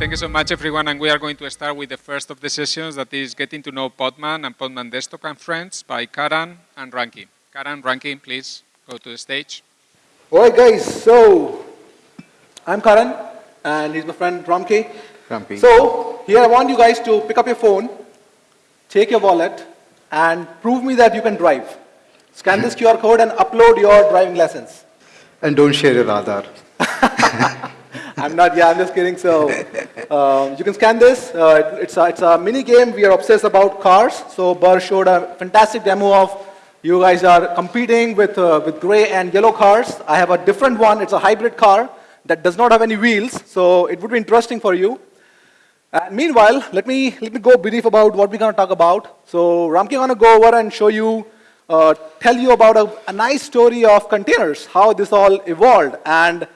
thank you so much, everyone. And we are going to start with the first of the sessions, that is getting to know Podman and Podman Desktop and Friends by Karan and Ramki. Karan, Ramki, please go to the stage. All right, guys. So I'm Karan, and he's my friend Ramki. Ramki. So here I want you guys to pick up your phone, take your wallet, and prove me that you can drive. Scan this QR code and upload your driving license. And don't share your Aadhaar. I'm not, yeah, I'm just kidding. So um, you can scan this. Uh, it- it's, a, it's a mini game. We are obsessed about cars. So Burr showed a fantastic demo of you guys are competing with, uh, with gray and yellow cars. I have a different one. It's a hybrid car that does not have any wheels. So it would be interesting for you. And meanwhile, let me, let me go brief about what we're going to talk about. So Ramki is going to go over and show you, uh, tell you about a, a nice story of containers, how this all evolved, and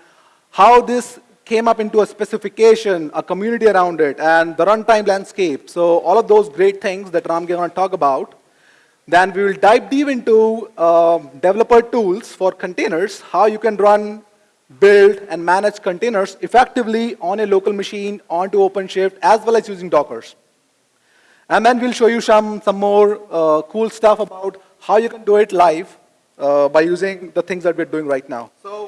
how this came up into a specification, a community around it, and the runtime landscape. So all of those great things that Ramki going to talk about. Then we will dive deep into um, developer tools for containers, how you can run, build, and manage containers effectively on a local machine onto OpenShift, as well as using Dockers. And then we'll show you some, some more uh, cool stuff about how you can do it live uh, by using the things that we're doing right now. So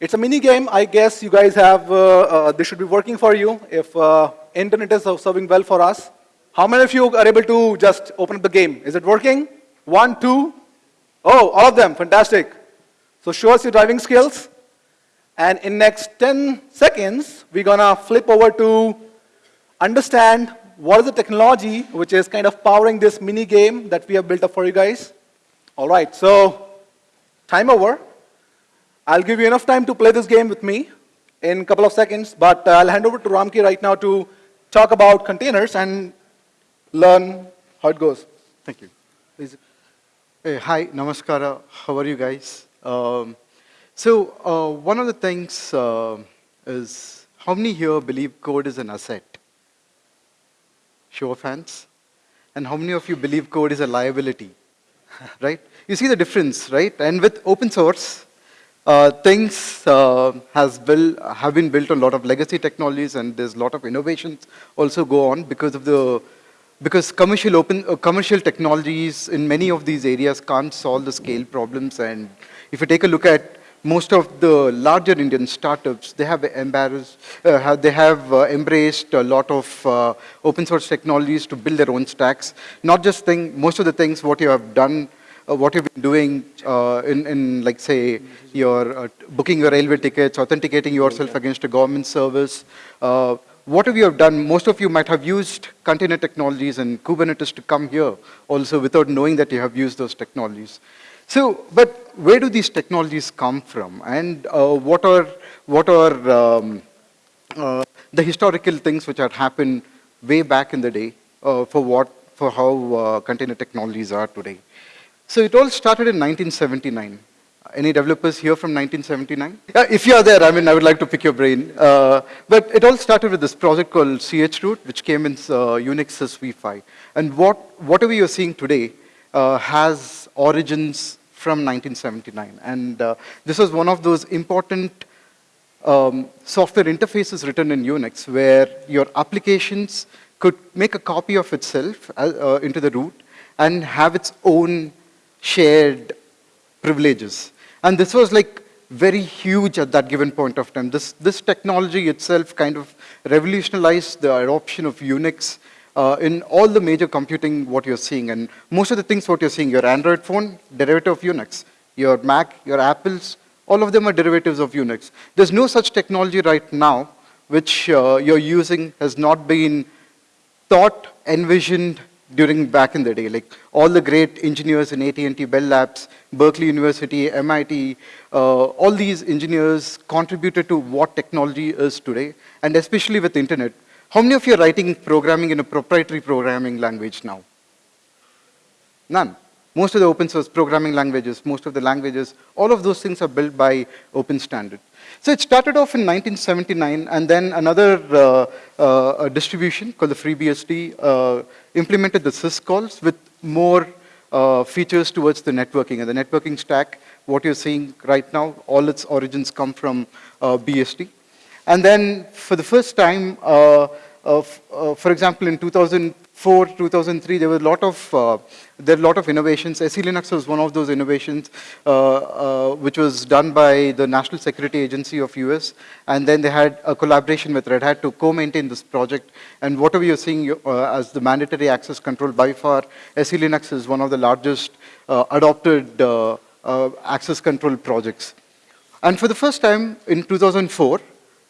it's a mini game. I guess you guys have, uh, uh, this should be working for you if uh, internet is serving well for us. How many of you are able to just open up the game? Is it working? One, two? Oh, all of them, fantastic. So show us your driving skills. And in next 10 seconds, we're gonna flip over to understand what is the technology which is kind of powering this mini game that we have built up for you guys. All right, so time over. I'll give you enough time to play this game with me in a couple of seconds, but I'll hand over to Ramki right now to talk about containers and learn how it goes. Thank you. Hey, hi, namaskara. How are you guys? Um, so uh, one of the things uh, is how many here believe code is an asset? Show of hands. And how many of you believe code is a liability? right? You see the difference, right? And with open source, uh, things uh, has built, have been built on a lot of legacy technologies and there's a lot of innovations also go on because of the because commercial open uh, commercial technologies in many of these areas can't solve the scale problems and if you take a look at most of the larger Indian startups, they have embarrassed, uh, they have uh, embraced a lot of uh, open source technologies to build their own stacks. Not just thing, most of the things what you have done, what you've been doing uh, in, in, like say, your uh, booking your railway tickets, authenticating yourself against a government service. Uh, have you have done, most of you might have used container technologies and Kubernetes to come here also without knowing that you have used those technologies. So, but where do these technologies come from? And uh, what are, what are um, uh, the historical things which had happened way back in the day uh, for what, for how uh, container technologies are today? So it all started in 1979. Any developers here from 1979? Yeah, if you are there, I mean, I would like to pick your brain. Uh, but it all started with this project called chroot, which came in uh, Unix as v5. And what, whatever you're seeing today uh, has origins from 1979. And uh, this was one of those important um, software interfaces written in Unix where your applications could make a copy of itself uh, uh, into the root and have its own shared privileges. And this was like very huge at that given point of time. This, this technology itself kind of revolutionized the adoption of Unix uh, in all the major computing what you're seeing. And most of the things what you're seeing, your Android phone, derivative of Unix. Your Mac, your Apples, all of them are derivatives of Unix. There's no such technology right now which uh, you're using has not been thought, envisioned during back in the day. Like all the great engineers in AT&T, Bell Labs, Berkeley University, MIT, uh, all these engineers contributed to what technology is today, and especially with the internet. How many of you are writing programming in a proprietary programming language now? None. Most of the open source programming languages, most of the languages, all of those things are built by open standard. So it started off in 1979, and then another uh, uh, distribution called the FreeBSD uh, implemented the syscalls with more uh, features towards the networking. And the networking stack, what you're seeing right now, all its origins come from uh, BSD. And then for the first time, uh, for example, in 2004, 2003, there were a lot of uh, there were a lot of innovations. SE Linux was one of those innovations, uh, uh, which was done by the National Security Agency of US, and then they had a collaboration with Red Hat to co-maintain this project. And whatever you're seeing uh, as the mandatory access control, by far, SE Linux is one of the largest uh, adopted uh, access control projects. And for the first time in 2004,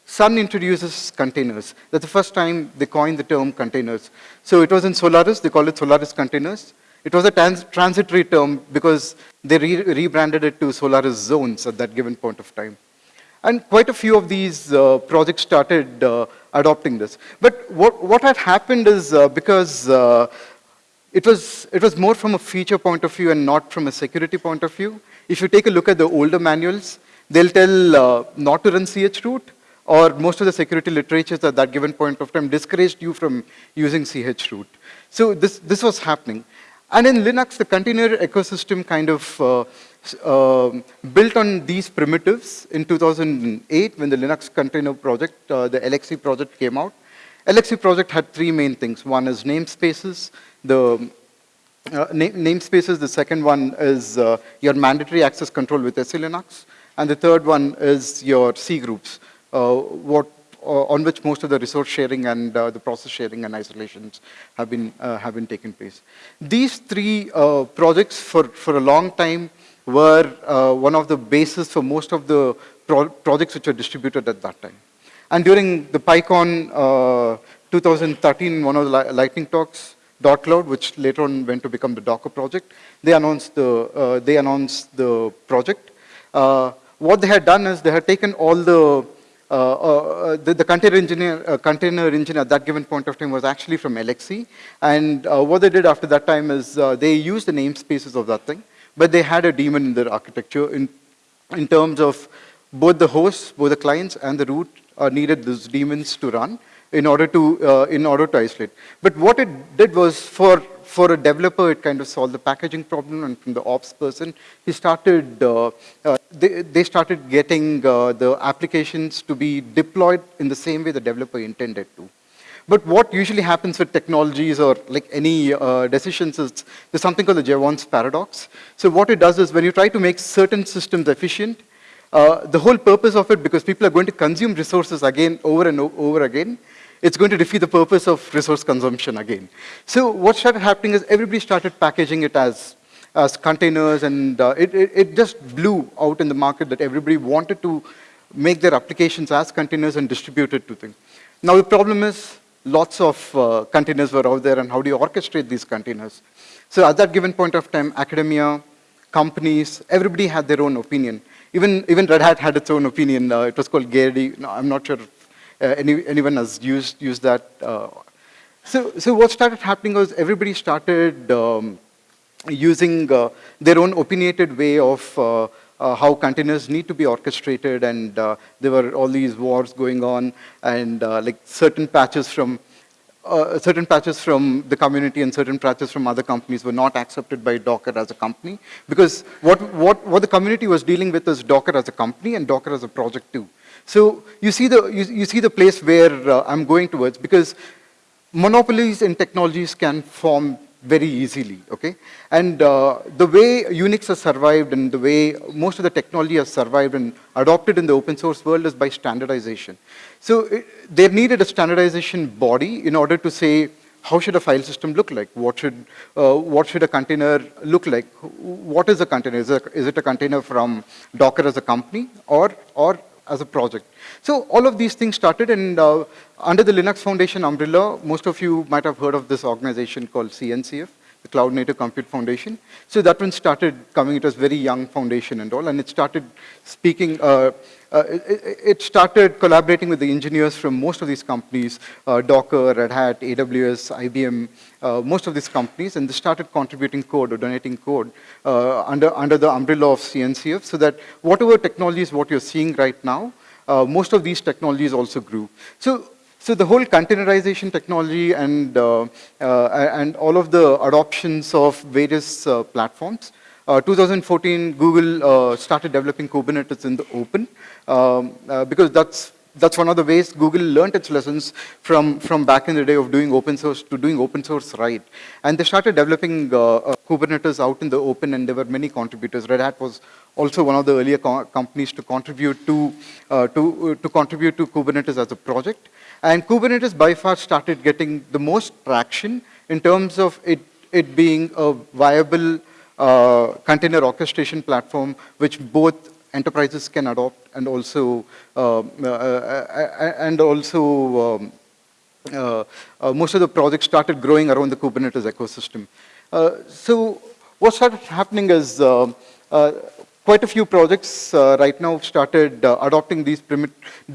Sun introduces containers. That's the first time they coined the term containers. So it was in Solaris, they called it Solaris containers. It was a trans transitory term because they re rebranded it to Solaris zones at that given point of time. And quite a few of these uh, projects started uh, adopting this. But what, what had happened is uh, because uh, it was, it was more from a feature point of view and not from a security point of view. If you take a look at the older manuals, they'll tell uh, not to run chroot, or most of the security literatures at that given point of time discouraged you from using chroot. So this, this was happening. And in Linux, the container ecosystem kind of uh, um built on these primitives in 2008 when the Linux container project, uh, the LXC project came out. LXC project had three main things. One is namespaces, the uh, na- namespaces, the second one is uh, your mandatory access control with SE Linux, and the third one is your C groups, uh, what, uh, on which most of the resource sharing and uh, the process sharing and isolations have been, uh, have been taking place. These three uh, projects for, for a long time were uh, one of the bases for most of the pro- projects which were distributed at that time. And during the PyCon uh, 2013, one of the li- lightning talks, Dot Cloud, which later on went to become the Docker project, they announced the, uh, they announced the project. Uh, what they had done is they had taken all the, uh, uh, the, the container engineer, uh, container engine at that given point of time was actually from LXC. And uh, what they did after that time is uh, they used the namespaces of that thing, but they had a daemon in their architecture in, in terms of both the hosts, both the clients and the root uh, needed those daemons to run in order to, uh, in order to isolate. But what it did was for, for a developer, it kind of solved the packaging problem and from the ops person, he started, uh, uh, they, they started getting uh, the applications to be deployed in the same way the developer intended to. But what usually happens with technologies or like any uh, decisions is there's something called the Jevons paradox. So what it does is when you try to make certain systems efficient, uh, the whole purpose of it, because people are going to consume resources again, over and over again, it's going to defeat the purpose of resource consumption again. So what started happening is everybody started packaging it as, as containers, and uh, it, it, it just blew out in the market that everybody wanted to make their applications as containers and distribute it to things. Now the problem is lots of uh, containers were out there, and how do you orchestrate these containers? So at that given point of time, academia, companies, everybody had their own opinion. Even, even Red Hat had its own opinion. Uh, it was called Gairy. No, I'm not sure any, anyone has used, used that. Uh, so, so what started happening was everybody started um, using uh, their own opinionated way of uh, uh, how containers need to be orchestrated, and uh, there were all these wars going on, and uh, like certain patches from uh, certain patches from the community and certain patches from other companies were not accepted by Docker as a company because what, what, what the community was dealing with is Docker as a company and Docker as a project too. So you see the, you, you see the place where uh, I'm going towards because monopolies in technologies can form very easily, okay? And uh, the way Unix has survived and the way most of the technology has survived and adopted in the open source world is by standardization. So it, they needed a standardization body in order to say, how should a file system look like? What should, uh, what should a container look like? What is a container? Is it, is it a container from Docker as a company or, or as a project? So all of these things started and uh, under the Linux Foundation umbrella, most of you might have heard of this organization called CNCF, the Cloud Native Compute Foundation. So that one started coming, it was very young foundation and all, and it started speaking, uh, uh, it, it started collaborating with the engineers from most of these companies, uh, Docker, Red Hat, AWS, IBM, uh, most of these companies, and they started contributing code or donating code uh, under, under the umbrella of CNCF so that whatever technologies, what you're seeing right now, uh, most of these technologies also grew. So, so the whole containerization technology and, uh, uh, and all of the adoptions of various uh, platforms. Uh, 2014, Google uh, started developing Kubernetes in the open um, uh, because that's that's one of the ways Google learned its lessons from, from back in the day of doing open source to doing open source right. And they started developing uh, uh, Kubernetes out in the open and there were many contributors. Red Hat was also one of the earlier co companies to contribute to, uh, to, to contribute to Kubernetes as a project. And Kubernetes by far started getting the most traction in terms of it, it being a viable uh, container orchestration platform which both enterprises can adopt and also uh, uh, uh, and also um, uh, uh, most of the projects started growing around the Kubernetes ecosystem. Uh, so what started happening is quite a few projects right now started adopting these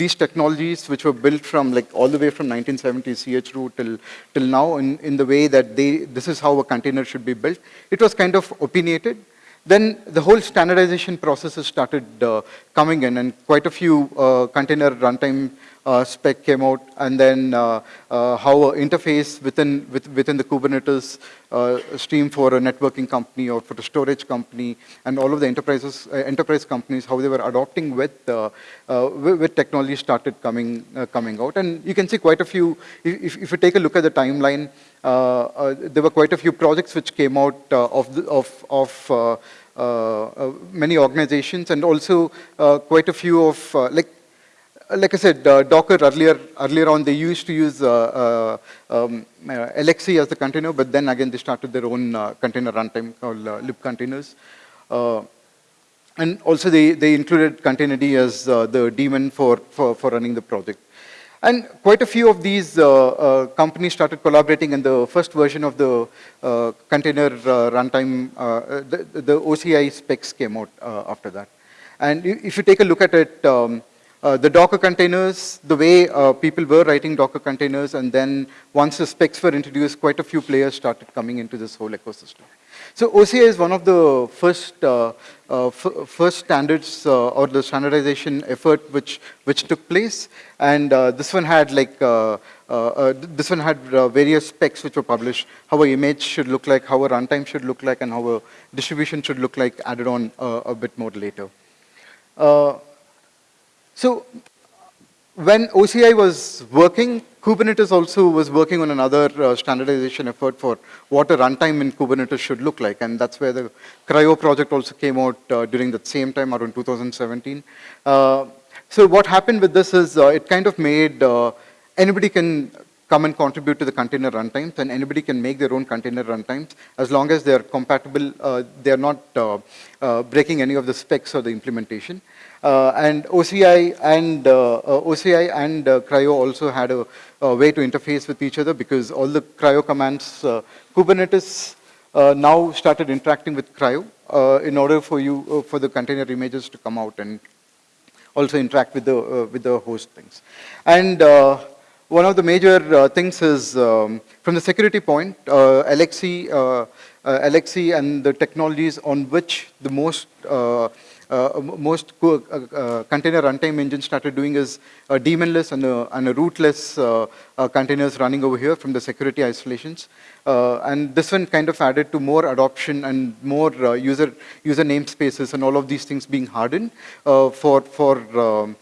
these technologies which were built from like all the way from 1970 chroot till till now in, in the way that they this is how a container should be built. It was kind of opinionated then the whole standardization processes started uh, coming in and quite a few uh, container runtime uh, spec came out and then uh, uh, how a interface within, with, within the Kubernetes uh, stream for a networking company or for a storage company and all of the enterprises, enterprise companies, how they were adopting with, with, with, technology started coming, coming out. And you can see quite a few, if, if you take a look at the timeline, there were quite a few projects which came out of, the, of, of uh, uh, many organizations and also uh, quite a few of, like like I said, uh, Docker earlier, earlier on, they used to use uh, uh, um, LXC as the container, but then again, they started their own container runtime called libcontainers. and also, they, they included containerd as the daemon for, for, for running the project. And quite a few of these uh, uh, companies started collaborating and the first version of the uh, container runtime, the, the, OCI specs came out after that. And if you take a look at it, um, uh, the Docker containers, the way uh, people were writing Docker containers, and then once the specs were introduced, quite a few players started coming into this whole ecosystem. So OCI is one of the first uh, uh first standards uh, or the standardization effort which which took place, and this one had like this one had various specs which were published, how a image should look like, how a runtime should look like, and how a distribution should look like, added on a bit more later. So when OCI was working, Kubernetes also was working on another uh, standardization effort for what a runtime in Kubernetes should look like. And that's where the CRI-O project also came out uh, during that same time, around 2017. Uh, so what happened with this is uh, it kind of made uh, anybody can come and contribute to the container runtimes and anybody can make their own container runtimes as long as they're compatible, uh, they're not breaking any of the specs or the implementation. Uh, and OCI and uh, uh, OCI and CRI-O also had a, a, way to interface with each other because all the CRI-O commands, Kubernetes now started interacting with CRI-O in order for you for the container images to come out and also interact with the with the host things. And one of the major uh, things is um, from the security point, uh, LXC, uh, and the technologies on which the most most uh, uh, container runtime engines started doing is a daemonless and a, and rootless containers running over here from the security isolations. and this one kind of added to more adoption and more user user namespaces and all of these things being hardened for for um,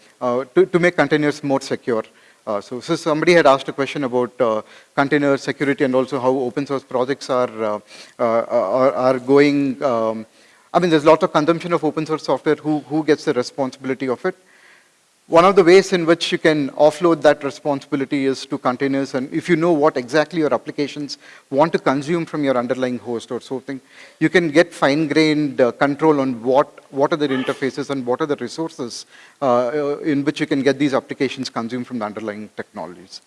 to, to make containers more secure. Uh, so, so, somebody had asked a question about uh, container security and also how open source projects are uh, are, are, going um, I mean, there's lots of consumption of open source software. Who, who gets the responsibility of it? One of the ways in which you can offload that responsibility is to containers. And if you know what exactly your applications want to consume from your underlying host or something, you can get fine-grained uh, control on what, what are the interfaces and what are the resources uh, in which you can get these applications consumed from the underlying technologies.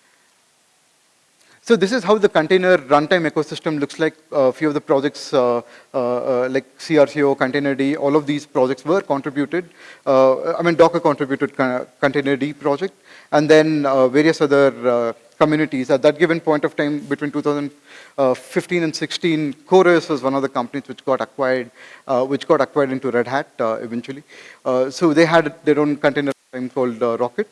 So this is how the container runtime ecosystem looks like. A few of the projects uh, uh, uh like CRI-O, Containerd, all of these projects were contributed. Uh, I mean, Docker contributed Containerd project, and then uh, various other communities. At that given point of time, between 2015 and 16, CoreOS was one of the companies which got acquired, which got acquired into Red Hat eventually. so they had their own container called Rocket.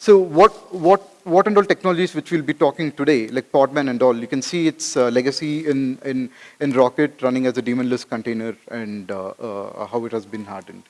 So what, what, what and all technologies which we'll be talking today, like Podman and all, you can see its uh, legacy in, in, in Rocket running as a daemonless container and uh, uh, how it has been hardened.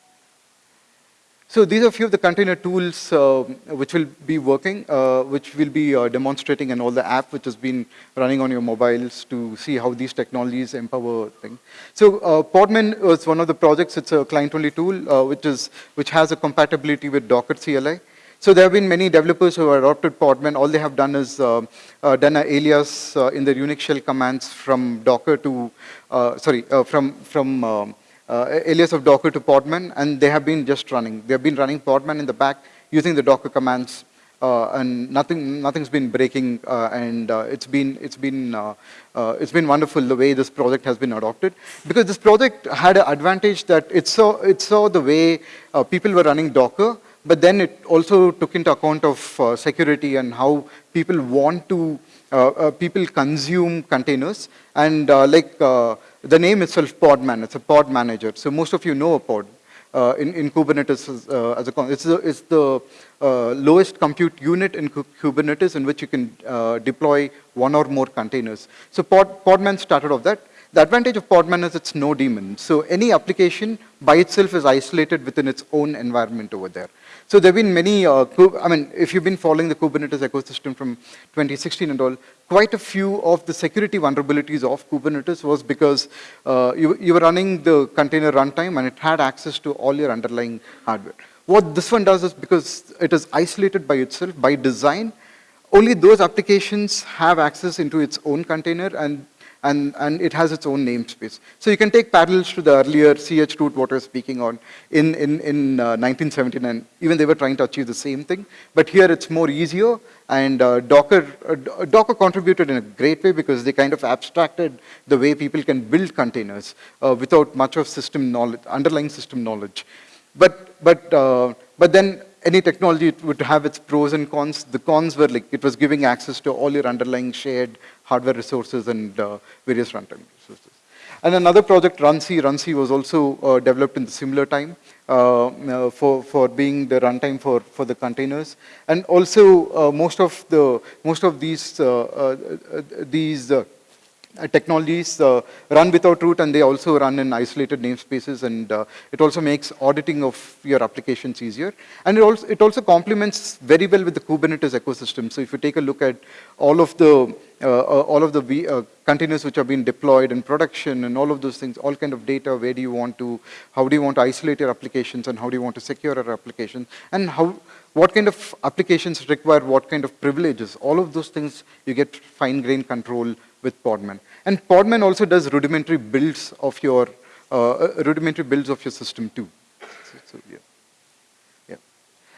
So these are a few of the container tools uh, which will be working, uh, which will be uh, demonstrating and all the app which has been running on your mobiles to see how these technologies empower things. So Podman was one of the projects. It's a client-only tool which is which has a compatibility with Docker CLI. So there have been many developers who have adopted Podman. All they have done is uh, uh, done an alias uh, in their Unix shell commands from Docker to, uh, sorry, uh, from, from uh, alias of Docker to Podman, and they have been just running. They have been running Podman in the back using the Docker commands, and nothing, nothing's been breaking, and it's been, it's been, it's been wonderful the way this project has been adopted. Because this project had an advantage that it saw, it saw the way people were running Docker, but then it also took into account of uh, security and how people want to, uh, uh, people consume containers. And uh, like uh, the name itself, Podman, it's a pod manager. So most of you know a pod. In, in Kubernetes as, as a, it's the, it's the lowest compute unit in Kubernetes in which you can deploy one or more containers. So pod, Podman started off that. The advantage of Podman is it's no daemon. So any application by itself is isolated within its own environment over there. So there have been many, uh, I mean, if you've been following the Kubernetes ecosystem from 2016 and all, quite a few of the security vulnerabilities of Kubernetes was because uh, you, you were running the container runtime and it had access to all your underlying hardware. What this one does is because it is isolated by itself, by design, only those applications have access into its own container and, and, and it has its own namespace. So you can take parallels to the earlier CH I was speaking on in, in, in uh, 1979. Even they were trying to achieve the same thing, but here it's more easier and uh, Docker, uh, Docker contributed in a great way because they kind of abstracted the way people can build containers uh, without much of system knowledge, underlying system knowledge. But, but, uh, but then any technology would have its pros and cons. The cons were like it was giving access to all your underlying shared hardware resources and uh, various runtime resources. And another project, Runc, Runc was also uh, developed in the similar time uh, uh, for, for being the runtime for, for the containers. And also uh, most of the most of these uh, these technologies uh, run without root and they also run in isolated namespaces and uh, it also makes auditing of your applications easier. And it also, it also complements very well with the Kubernetes ecosystem. So if you take a look at all of the, uh, uh, all of the v, uh, containers which have been deployed in production and all of those things, all kind of data, where do you want to, how do you want to isolate your applications and how do you want to secure your applications and how, what kind of applications require what kind of privileges. All of those things you get fine-grained control with Podman. And Podman also does rudimentary builds of your uh, uh, rudimentary builds of your system too. So, so, yeah. Yeah.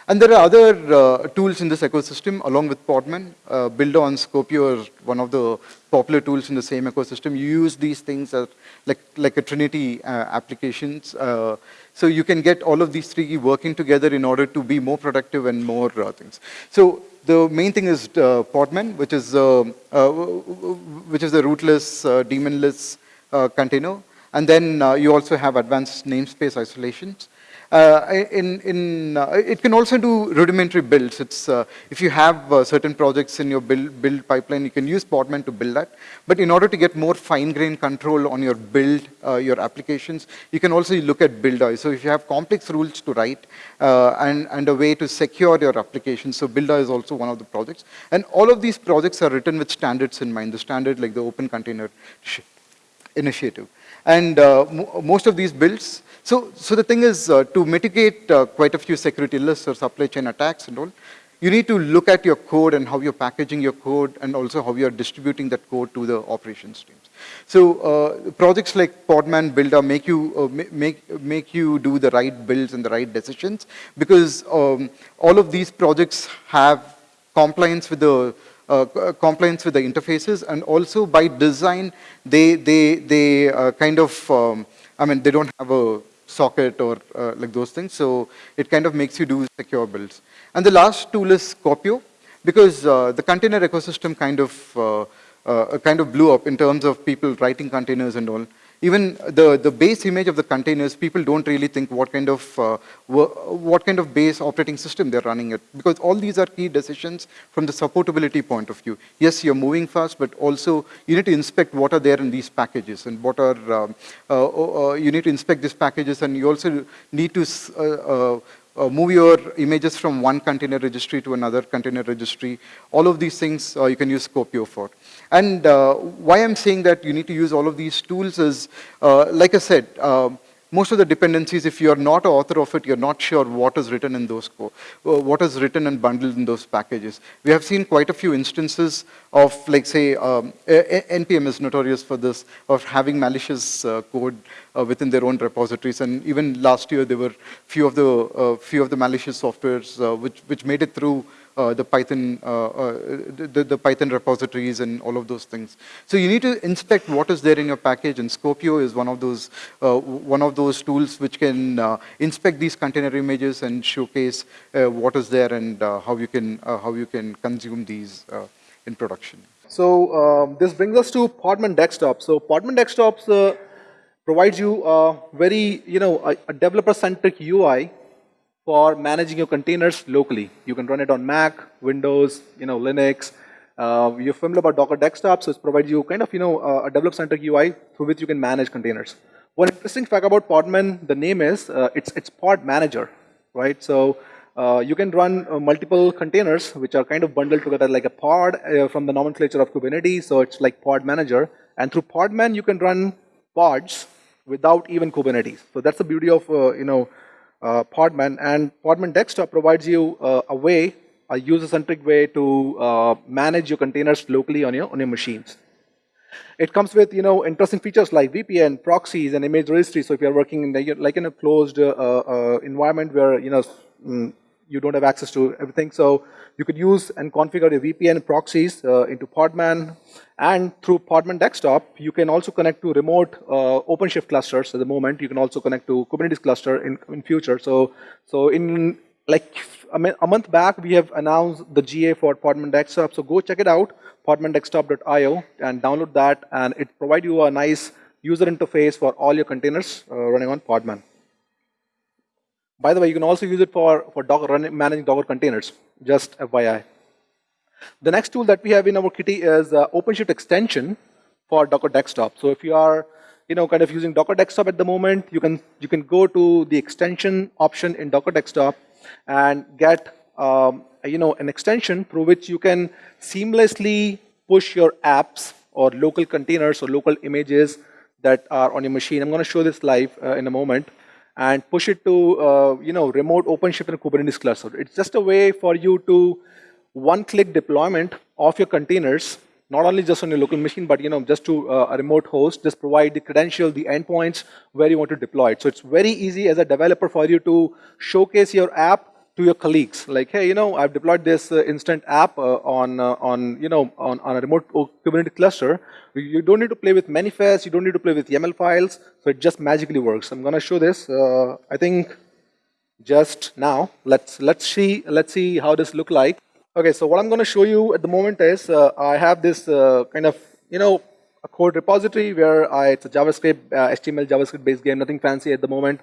And there are other uh, tools in this ecosystem along with Podman. Uh, Buildah on Skopeo is one of the popular tools in the same ecosystem. You use these things as like, like a Trinity uh, applications. Uh, so you can get all of these three working together in order to be more productive and more things. So the main thing is uh, Podman, which is, uh, uh, which is a rootless, uh, daemonless uh, container. And then you also have advanced namespace isolations. Uh, in, in, uh, it can also do rudimentary builds. It's, uh, if you have uh, certain projects in your build, build pipeline, you can use Podman to build that. But in order to get more fine-grained control on your build, uh, your applications, you can also look at Buildah. So if you have complex rules to write and, and a way to secure your application, so Buildah is also one of the projects. And all of these projects are written with standards in mind, the standard like the Open Container Initiative. And mo most of these builds, so, so the thing is uh, to mitigate uh, quite a few security lists or supply chain attacks and all, you need to look at your code and how you're packaging your code and also how you're distributing that code to the operations teams. So uh, projects like Podman Buildah make you, uh, make, make you do the right builds and the right decisions because um, all of these projects have compliance with the uh, compliance with the interfaces and also by design they they they uh, kind of um, I mean they don't have a socket or uh, like those things. So it kind of makes you do secure builds. And the last tool is Skopeo because uh, the container ecosystem kind of uh, uh, kind of blew up in terms of people writing containers and all even the, the base image of the containers, people don't really think what kind of uh, what kind of base operating system they're running it because all these are key decisions from the supportability point of view. Yes, you're moving fast, but also you need to inspect what are there in these packages and what are um, uh, uh, you need to inspect these packages and you also need to uh, uh, uh, move your images from one container registry to another container registry. All of these things uh, you can use Skopeo for. And uh, why I'm saying that you need to use all of these tools is, uh, like I said, um, most of the dependencies, if you're not an author of it, you're not sure what is written in those uh, what is written and bundled in those packages. We have seen quite a few instances of, like, say, um, NPM is notorious for this, of having malicious uh, code uh, within their own repositories. And even last year, there were few of the uh, few of the malicious softwares uh, which which made it through uh, the Python, uh, uh, the, the, Python repositories and all of those things. So you need to inspect what is there in your package, and Skopeo is one of those one of those tools which can inspect these container images and showcase what is there and how you can how you can consume these in production. So um, this brings us to Podman Desktop. So Podman Desktops uh, provides you a very, you know, a, a developer-centric UI for managing your containers locally. You can run it on Mac, Windows, you know, Linux. Uh, you're familiar about Docker Desktop, so it provides you kind of, you know, uh, a developer-centric UI through which you can manage containers. One interesting fact about Podman, the name is, uh, it's, it's Pod Manager, right? So uh, you can run uh, multiple containers which are kind of bundled together like a pod uh, from the nomenclature of Kubernetes, so it's like Pod Manager. And through Podman, you can run pods without even Kubernetes. So that's the beauty of, you know, Podman. And Podman Desktop provides you uh, a way, a user-centric way to uh, manage your containers locally on your, on your machines. It comes with, you know, interesting features like VPN, proxies, and image registry. So if you're working in the, like in a closed uh, uh, environment where, you know, mm, you don't have access to everything. So you could use and configure your VPN proxies uh, into Podman. And through Podman Desktop, you can also connect to remote uh, OpenShift clusters at the moment. You can also connect to Kubernetes cluster in, in future. So, so in like a, month back, we have announced the GA for Podman Desktop. So go check it out, podmandesktop.io, and download that. And it provides you a nice user interface for all your containers uh, running on Podman. By the way, you can also use it for, for Docker, managing Docker containers, just FYI. The next tool that we have in our kitty is uh, OpenShift extension for Docker Desktop. So if you are you know, kind of using Docker Desktop at the moment, you can, you can go to the extension option in Docker Desktop and get um, you know, an extension through which you can seamlessly push your apps or local containers or local images that are on your machine. I'm going to show this live uh, in a moment and push it to uh, you know remote OpenShift and Kubernetes cluster. It's just a way for you to one-click deployment of your containers, not only just on your local machine, but you know just to uh, a remote host. Just provide the credential, the endpoints where you want to deploy it. So it's very easy as a developer for you to showcase your app to your colleagues like hey you know i've deployed this uh, instant app uh, on uh, on you know on, on a remote kubernetes cluster. You don't need to play with manifests you don't need to play with yaml files so it just magically works. I'm going to show this uh, i think just now. Let's let's see let's see how this look like. Okay so what i'm going to show you at the moment is uh, i have this uh, kind of you know a code repository where I, it's a javascript html javascript based game nothing fancy at the moment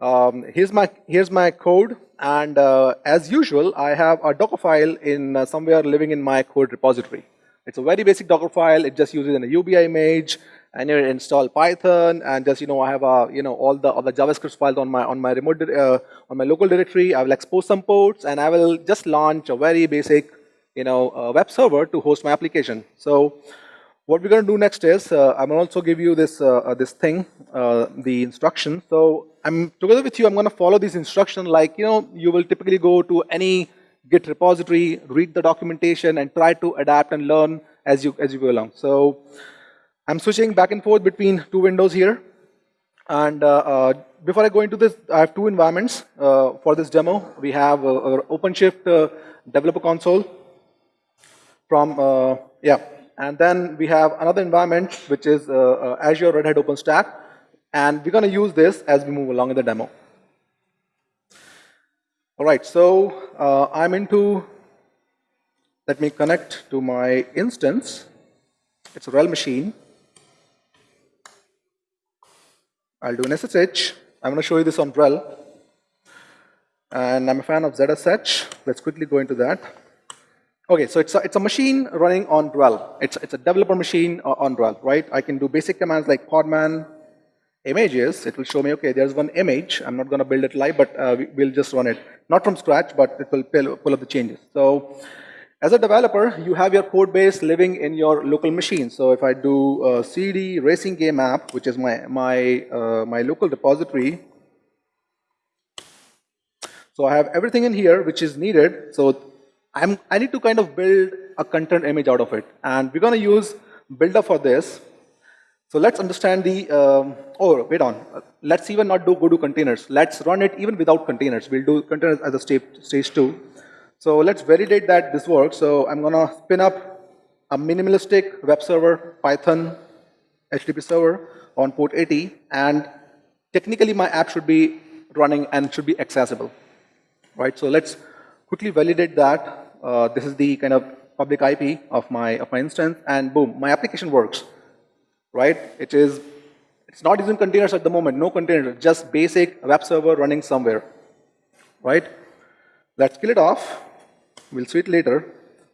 um, here's my here's my code, and uh, as usual, I have a Docker file in uh, somewhere living in my code repository. It's a very basic Docker file. It just uses an UBI image, and you install Python, and just you know I have a you know all the all the JavaScript files on my on my remote uh, on my local directory. I will expose some ports, and I will just launch a very basic you know uh, web server to host my application. So what we're going to do next is uh, I'm going to also give you this uh, this thing, the instruction. So I'm together with you. I'm going to follow this instruction like you know you will typically go to any Git repository, read the documentation, and try to adapt and learn as you as you go along. So I'm switching back and forth between two windows here. And uh, uh, before I go into this, I have two environments for this demo. We have our OpenShift developer console from yeah. And then we have another environment, which is uh, uh, Azure Red Hat OpenStack. And we're going to use this as we move along in the demo. All right, so uh, I'm into, let me connect to my instance. It's a RHEL machine. I'll do an SSH. I'm going to show you this on RHEL. And I'm a fan of ZSH. Let's quickly go into that. Okay, so it's a, it's a machine running on RHEL. It's, it's a developer machine on RHEL, right? I can do basic commands like podman, images, it will show me, okay, there's one image. I'm not going to build it live, but uh, we, will just run it. Not from scratch, but it will pull, pull up the changes. So as a developer, you have your code base living in your local machine. So if I do CD racing game app, which is my, my, uh, my local repository, so I have everything in here which is needed. So I'm, I need to kind of build a content image out of it. And we're going to use Buildah for this. So let's understand the, um, oh, wait on. Let's even not do go to containers. Let's run it even without containers. We'll do containers as a stage, stage two. So let's validate that this works. So I'm going to spin up a minimalistic web server, Python, HTTP server on port 80. And technically, my app should be running and should be accessible. Right? So let's quickly validate that. Uh, this is the kind of public IP of my, of my instance. And boom, my application works right? It is, it's not using containers at the moment, no containers, just basic web server running somewhere, right? Let's kill it off. We'll see it later.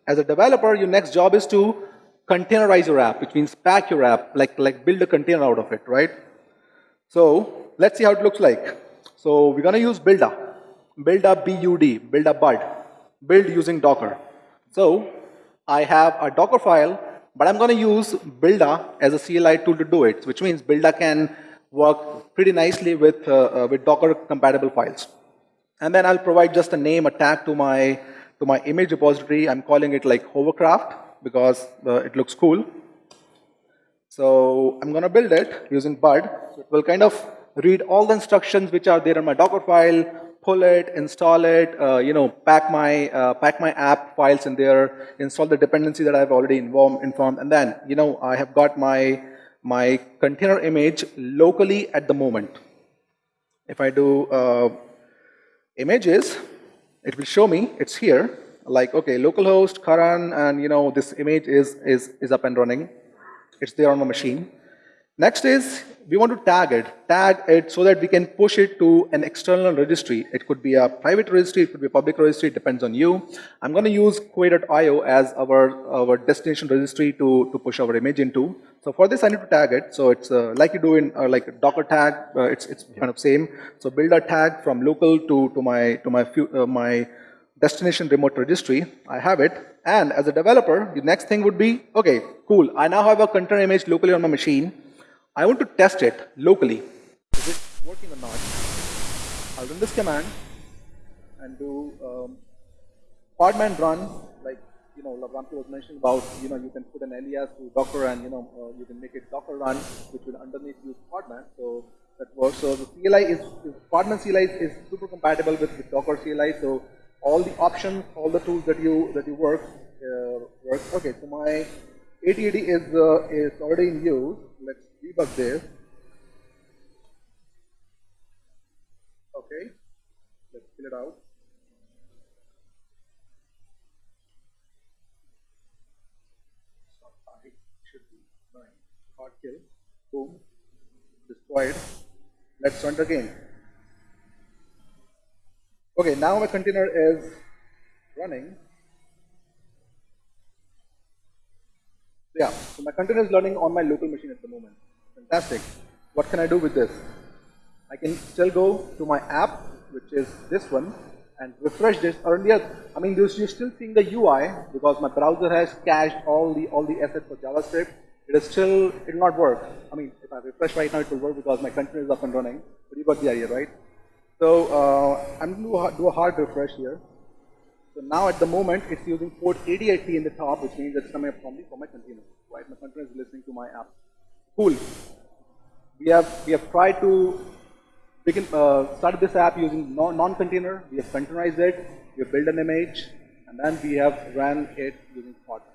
As a developer, your next job is to containerize your app, which means pack your app, like, like build a container out of it, right? So let's see how it looks like. So we're going to use Buildah. Buildah BUD, Buildah Bud. Build using Docker. So I have a Docker file but I'm going to use Buildah as a CLI tool to do it, which means Buildah can work pretty nicely with, uh, uh, with Docker compatible files. And then I'll provide just a name, a tag to my, to my image repository. I'm calling it like hovercraft because uh, it looks cool. So I'm going to build it using Bud. It will kind of read all the instructions which are there in my Docker file, pull it, install it, uh, you know, pack my, uh, pack my app files in there, install the dependency that I've already informed, informed, and then, you know, I have got my, my container image locally at the moment. If I do uh, images, it will show me it's here, like, okay, localhost, Karan, and, you know, this image is, is, is up and running. It's there on my machine. Next is we want to tag it, tag it so that we can push it to an external registry. It could be a private registry, it could be a public registry, it depends on you. I'm going to use Quay.io as our, our destination registry to, to push our image into. So for this, I need to tag it. So it's uh, like you do in uh, like Docker tag, uh, it's, it's kind of same. So buildah tag from local to, to my, to my, uh, my destination remote registry. I have it. And as a developer, the next thing would be, okay, cool. I now have a container image locally on my machine. I want to test it locally. Is it working or not? I'll run this command and do um, podman run, like you know, Ramki was mentioning about, you know, you can put an alias to Docker and you know, uh, you can make it Docker run, which will underneath use podman. So that works. So the CLI is, is podman CLI is, super compatible with, with Docker CLI. So all the options, all the tools that you that you work uh, work. Okay, so my ATAD is uh, is already in use. Debug this. Okay, let's fill it out. should be nine. Hard kill. Boom. Destroyed. Let's run it again. Okay, now my container is running. Yeah, so my container is running on my local machine at the moment. Fantastic. What can I do with this? I can still go to my app, which is this one, and refresh this. Earlier, I mean, you're still seeing the UI because my browser has cached all the all the assets for JavaScript. It is still, it will not work. I mean, if I refresh right now, it will work because my container is up and running. But you got the idea, right? So uh, I'm going to do a hard refresh here. So now at the moment, it's using port 8080 in the top, which means it's coming up from, me, from my container. Right? My container is listening to my app. Cool. We have we have tried to begin uh, start this app using non-container. we have containerized it. We have built an image, and then we have ran it using Podman.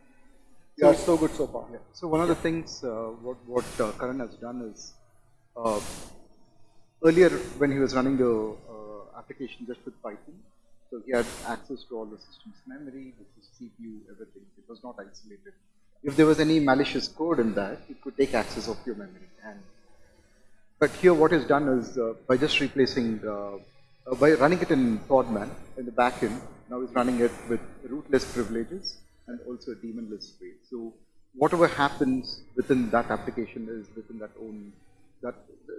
We so, are so good so far. Yeah. So one of the things uh, what what uh, Karan has done is uh, earlier when he was running the uh, application just with Python, so he had access to all the system's memory, the CPU, everything. It was not isolated if there was any malicious code in that, it could take access of your memory. And but here, what is done is uh, by just replacing, uh, uh, by running it in Podman in the backend, now it's running it with rootless privileges and also a daemonless way. So whatever happens within that application is within that own that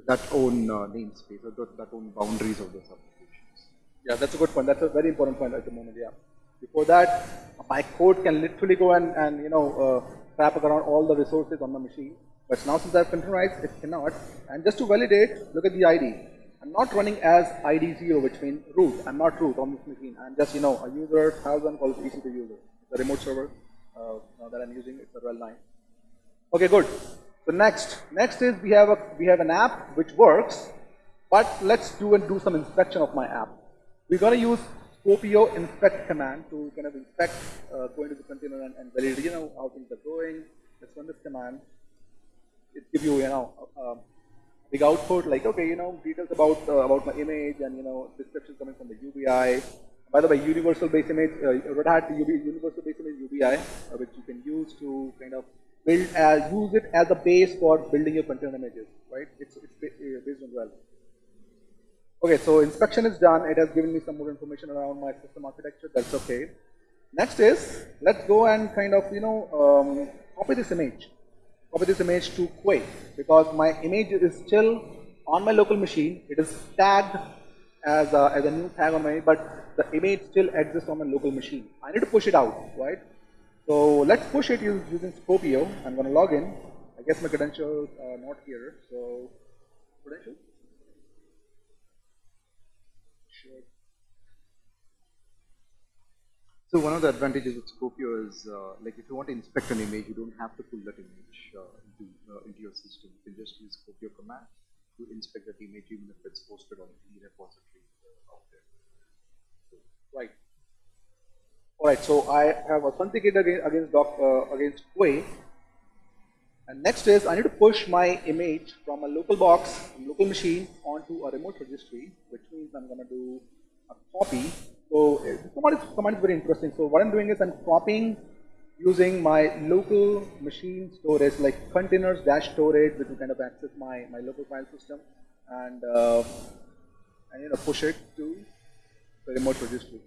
that own uh, namespace or that, that own boundaries of those applications. Yeah, that's a good point. That's a very important point at the moment, yeah. Before that, my code can literally go and, and you know, uh, trap around all the resources on the machine. But now since I've containerized, it cannot. And just to validate, look at the ID. I'm not running as ID0, which means root. I'm not root on this machine. I'm just, you know, a user, thousand called EC2 user. The remote server uh, that I'm using, it's a RHEL 9. Okay, good. So next, next is we have a we have an app which works, but let's do and do some inspection of my app. We're to use Skopeo inspect command to kind of inspect, uh, go into the container and, and validate, you know, how things are going. Let's run this command. It gives you, you know, a, a big output like, okay, you know, details about uh, about my image and you know, description coming from the UBI. By the way, universal base image, uh, Red Hat UB, universal base image UBI, uh, which you can use to kind of build as use it as a base for building your container images, right? It's it's uh, based on RHEL. Okay, so inspection is done. It has given me some more information around my system architecture. That's okay. Next is, let's go and kind of, you know, um, copy this image. Copy this image to Quay because my image is still on my local machine. It is tagged as a, as a new tag on my, but the image still exists on my local machine. I need to push it out, right? So let's push it using Skopeo. I'm going to log in. I guess my credentials are not here. So credentials. So one of the advantages with Skopeo is, uh, like if you want to inspect an image, you don't have to pull that image uh, into, uh, into your system. You can just use Skopeo command to inspect that image even if it's posted on the repository uh, out there. So, right. All right, so I have authenticated against, against, doc, uh, against Quay. And next is I need to push my image from a local box, from local machine onto a remote registry, which means I'm going to do a copy so this command is, command is very interesting. So what I'm doing is I'm copying using my local machine storage like containers dash storage which will kind of access my, my local file system and, uh, and you push it to the remote registry.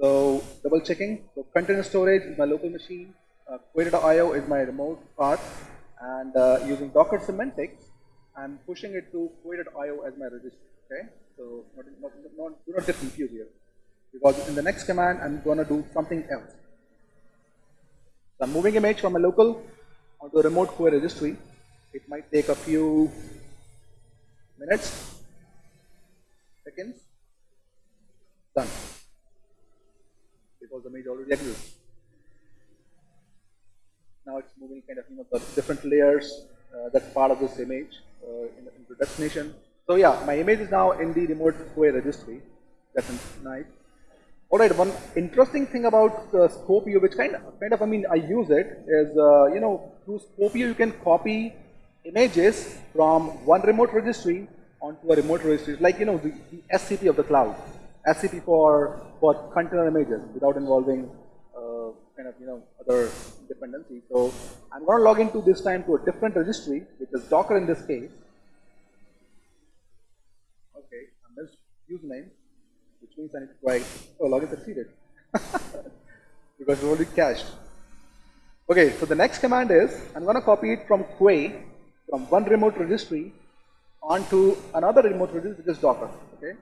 So double checking. So container storage is my local machine. Uh, is my remote part. And uh, using Docker semantics, I'm pushing it to Quay.io as my registry. Okay. So not, not, not, do not get confused here. Because in the next command, I'm going to do something else. So I'm moving image from a local onto a remote Quay registry. It might take a few minutes, seconds. Done because the image already exists. Now it's moving kind of, you know, the different layers uh, that's part of this image uh, in into destination. So yeah, my image is now in the remote Quay registry. That's nice. All right, one interesting thing about uh, Skopeo, which kind of, kind of, I mean, I use it, is, uh, you know, through Skopeo you can copy images from one remote registry onto a remote registry, like, you know, the, the SCP of the cloud. SCP for, for container images without involving uh, kind of, you know, other dependencies. So I'm going to log into this time to a different registry, which is Docker in this case. Okay, and this username, which means I need to try, oh, login succeeded. because it's already cached. Okay, so the next command is, I'm going to copy it from Quay, from one remote registry, onto another remote registry, which is Docker. Okay,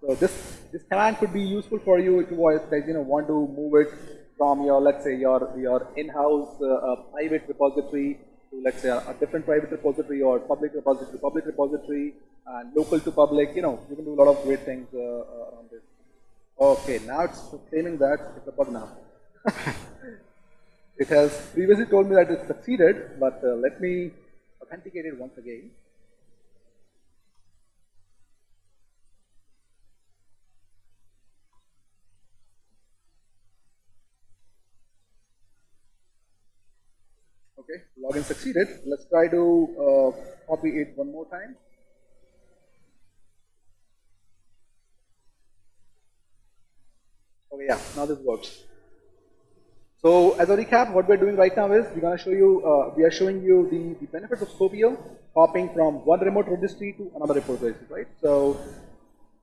so this, this command could be useful for you if you like, you know, want to move it from your, let's say, your, your in-house uh, private repository to, let's say, a, a, different private repository or public repository to public repository and local to public. You know, you can do a lot of great things uh, uh around this. Okay, now it's claiming that it's a bug now. it has previously told me that it succeeded, but uh, let me authenticate it once again. Okay, login succeeded. Let's try to uh, copy it one more time. Okay, yeah, now this works. So as a recap, what we're doing right now is we're going to show you, uh, we are showing you the, the benefits of Skopeo, hopping from one remote registry to another registry, right? So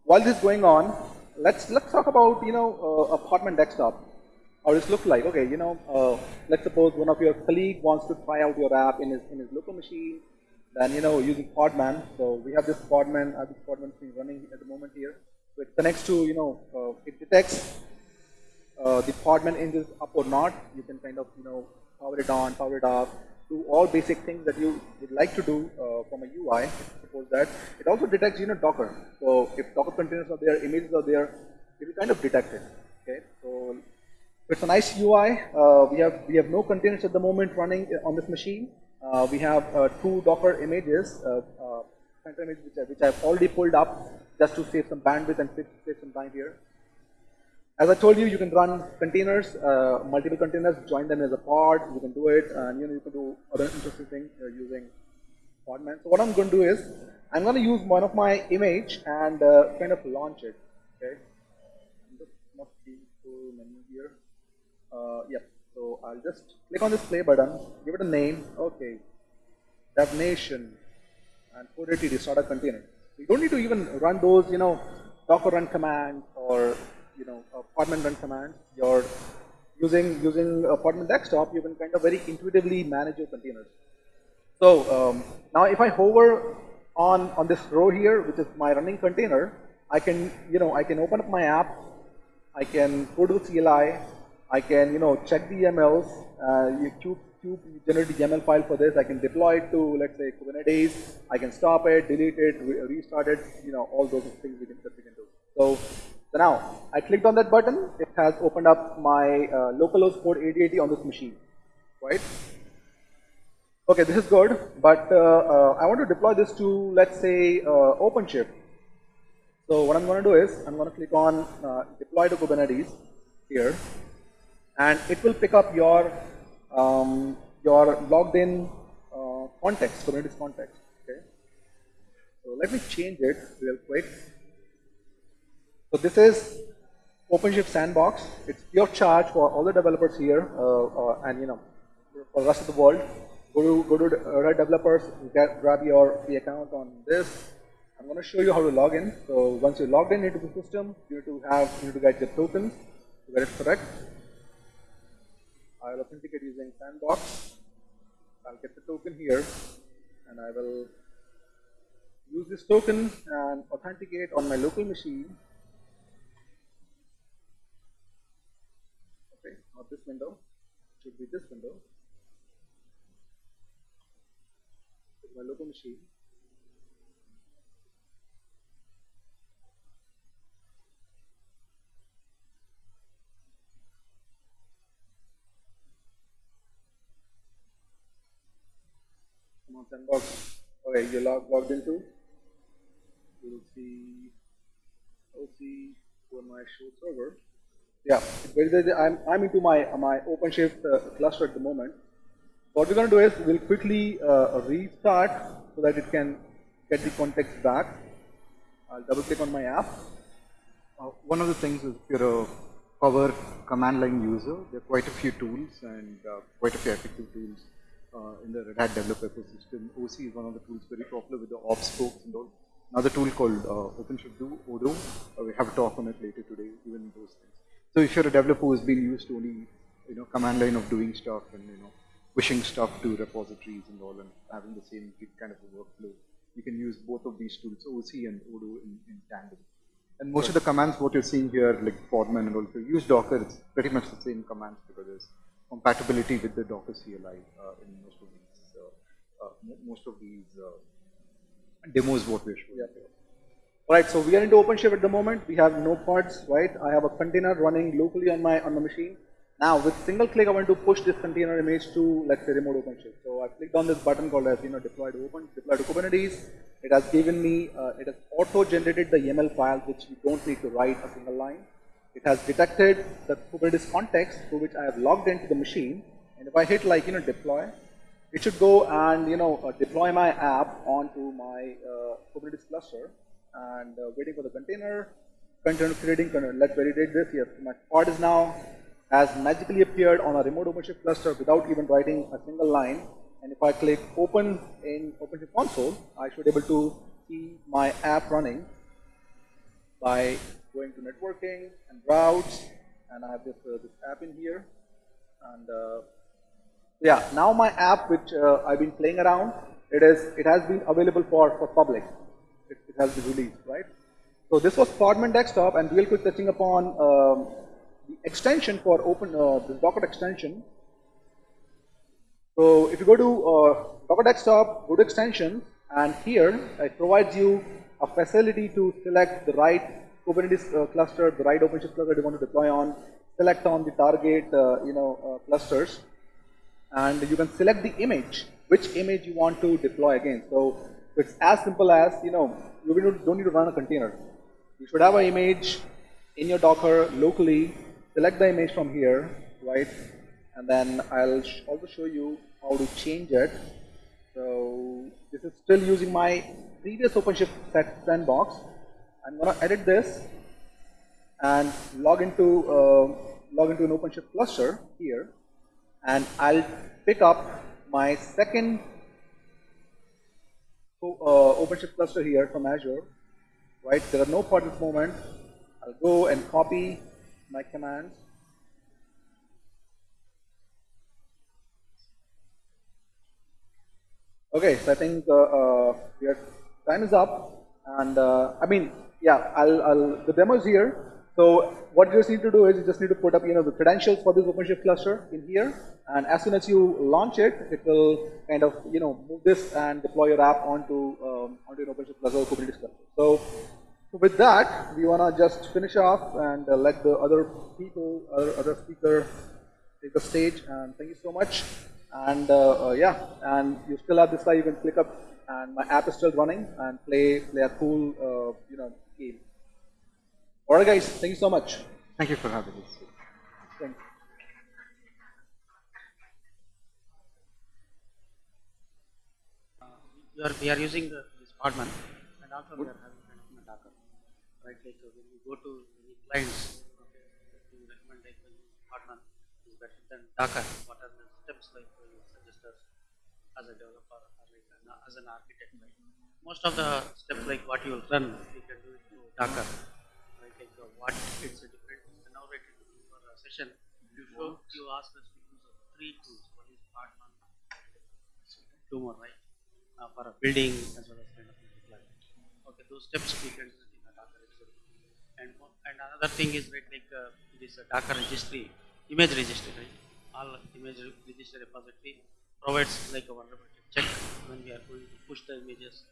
while this is going on, let's let's talk about you know uh, a Podman desktop. How this look like? Okay, you know, uh, let's suppose one of your colleague wants to try out your app in his in his local machine. Then you know using Podman. So we have this Podman. I have this Podman thing running at the moment here. So it connects to you know uh, it detects uh, the Podman engine up or not. You can kind of you know power it on, power it off, do all basic things that you would like to do uh, from a UI. Suppose that it also detects you know Docker. So if Docker containers are there, images are there, it will kind of detect it. Okay, so it's a nice UI. Uh, we have we have no containers at the moment running on this machine. Uh, we have uh, two Docker images, uh, uh, which, I, which I've already pulled up just to save some bandwidth and save some time here. As I told you, you can run containers, uh, multiple containers, join them as a pod. You can do it, and you know you can do other interesting things uh, using Podman. So what I'm going to do is, I'm going to use one of my image and uh, kind of launch it. Okay, must be full menu here. Uh, yep. So I'll just click on this play button, give it a name. Okay, definition, and put it to start a container. You don't need to even run those, you know, Docker run command or you know, Podman run command, you're using using Podman desktop, you can kind of very intuitively manage your containers. So um, now if I hover on on this row here, which is my running container, I can you know I can open up my app, I can go to the CLI, I can you know check the YAMLs, uh, you cube, cube generate the YAML file for this, I can deploy it to let's say Kubernetes, I can stop it, delete it, re restart it, you know all those things we can, that we can do. So so now, I clicked on that button, it has opened up my uh, localhost port 8080 on this machine, right? Okay, this is good, but uh, uh, I want to deploy this to, let's say, uh, OpenShift. So what I'm going to do is, I'm going to click on uh, deploy to Kubernetes here, and it will pick up your um, your logged in uh, context, Kubernetes context. Okay. So let me change it real quick. So this is OpenShift Sandbox. It's pure charge for all the developers here uh, uh, and you know for the rest of the world. Go to go to Red Developers, get, grab your free account on this. I'm going to show you how to log in. So once you're logged in into the system, you need to have you need to get your tokens to get it correct. I'll authenticate using Sandbox. I'll get the token here, and I will use this token and authenticate on my local machine Okay, not this window, it should be this window. It's my local machine. Come on, sandbox. Okay, you're log logged into. You will see OC on my show server. Yeah, I'm, I'm into my, my OpenShift uh, cluster at the moment. What we're going to do is we'll quickly uh, restart so that it can get the context back. I'll double click on my app. Uh, one of the things is if you're a power command line user, there are quite a few tools and uh, quite a few effective tools uh, in the Red Hat developer ecosystem. OC is one of the tools very popular with the ops folks and all. Another tool called uh, OpenShift Do, odo. Uh, we have a talk on it later today, even those things. So if you're a developer who's been used to only, you know, command line of doing stuff and, you know, pushing stuff to repositories and all and having the same kind of a workflow, you can use both of these tools, OC and odo in, in tandem. And most of the commands, what you're seeing here, like Podman and all, if you use Docker, it's pretty much the same commands because there's compatibility with the Docker CLI uh, in most of these, uh, uh, most of these uh, demos what we're showing. Yeah. Right, so we are into OpenShift at the moment. We have no pods, right? I have a container running locally on my on the machine. Now, with single click, I want to push this container image to, let's say, remote OpenShift. So I clicked on this button called as, you know, deploy to Open, deploy to Kubernetes. It has given me, uh, it has auto-generated the YAML file, which you don't need to write a single line. It has detected the Kubernetes context through which I have logged into the machine. And if I hit like, you know, deploy, it should go and, you know, uh, deploy my app onto my uh, Kubernetes cluster and uh, waiting for the container, container creating container. Let's validate this here. My pod is now has magically appeared on a remote OpenShift cluster without even writing a single line. And if I click open in OpenShift console, I should be able to see my app running. by going to networking and routes, and I have this, uh, this app in here. And uh, yeah, now my app, which uh, I've been playing around, it is it has been available for for public. It, it has been released, right? So this was Podman Desktop, and real quick touching upon um, the extension for open uh, this Docker extension. So if you go to uh, Docker Desktop, go to extension, and here it provides you a facility to select the right Kubernetes uh, cluster, the right OpenShift cluster you want to deploy on, select on the target, uh, you know, uh, clusters, and you can select the image, which image you want to deploy again. So it's as simple as, you know, you don't need to run a container. You should have an image in your Docker locally, select the image from here, right? And then I'll sh also show you how to change it. So this is still using my previous OpenShift set sandbox. I'm gonna edit this and log into uh, log into an OpenShift cluster here, and I'll pick up my second uh, OpenShift cluster here from Azure. Right, there are no pods at the moment. I'll go and copy my commands. Okay, so I think uh, uh, your time is up, and uh, I mean, yeah, I'll, I'll, the demo is here. So what you just need to do is you just need to put up, you know, the credentials for this OpenShift cluster in here, and as soon as you launch it, it will kind of, you know, move this and deploy your app onto um, onto an OpenShift cluster or Kubernetes cluster. So with that, we want to just finish off and uh, let the other people, other, other speaker take the stage. And thank you so much. And uh, uh, yeah, and you still have this slide. You can click up, and my app is still running and play play a cool, uh, you know, game. All right, guys. Thank you so much. Thank you for having us. Thank you. we are, we are using the, this Podman and also we are having a Docker. Right, like uh, when you go to any clients, okay, you recommend like uh, Podman is better than Docker. What are the steps like uh, you suggest us as a developer or like an, as an architect? Right? Most of the steps like what you will run, you can do it through Docker. Right, like uh, what it's a different. Right for a session, you you ask us to use three tools. One is Podman, two more, right? uh, for a building as well as kind of. Okay, those steps we can do in a Docker registry. And and another thing is right, like uh, this uh, Docker registry, image registry, right? All image re- registry repository provides like a vulnerability check when we are going to push the images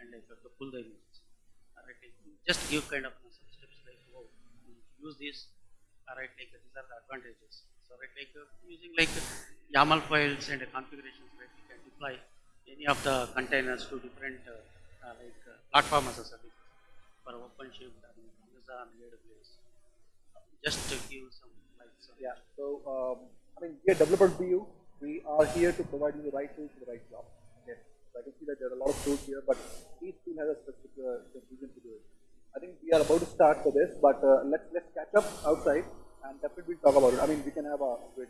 and like to pull the images. Alright, like, just give kind of some steps like oh, use this. Alright, like these are the advantages. So right, like uh, using like YAML files and configurations, right? We can deploy any of the containers to different uh, uh, like uh, platform as a service for OpenShift and Amazon AWS. Just to give some like some Yeah. So um, I mean, we are developer BU. We are here to provide you the right tools for the right job. Okay. So I can see that there are a lot of tools here, but each tool has a specific uh, reason to do it. I think we are about to start for this, but uh, let's let's catch up outside and definitely we'll talk about it. I mean, we can have a great